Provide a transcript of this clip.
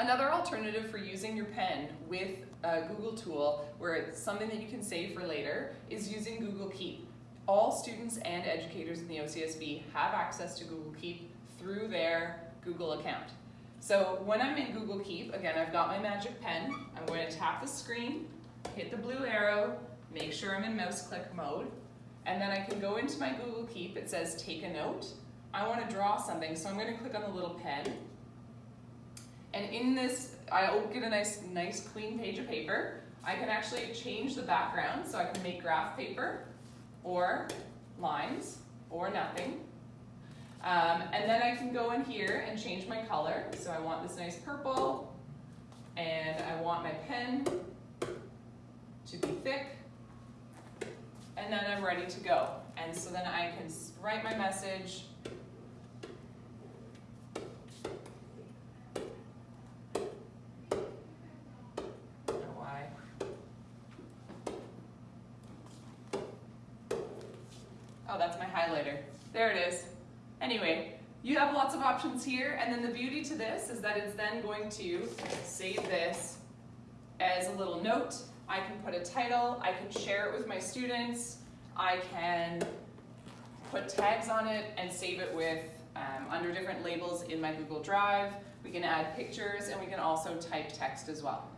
Another alternative for using your pen with a Google tool where it's something that you can save for later is using Google Keep. All students and educators in the OCSB have access to Google Keep through their Google account. So when I'm in Google Keep, again, I've got my magic pen. I'm going to tap the screen, hit the blue arrow, make sure I'm in mouse click mode, and then I can go into my Google Keep. It says take a note. I want to draw something, so I'm going to click on the little pen. And in this, I'll get a nice, nice clean page of paper. I can actually change the background, so I can make graph paper, or lines, or nothing. Um, and then I can go in here and change my color. So I want this nice purple, and I want my pen to be thick, and then I'm ready to go. And so then I can write my message, Oh, that's my highlighter. There it is. Anyway, you have lots of options here, and then the beauty to this is that it's then going to save this as a little note. I can put a title, I can share it with my students, I can put tags on it and save it with um, under different labels in my Google Drive. We can add pictures and we can also type text as well.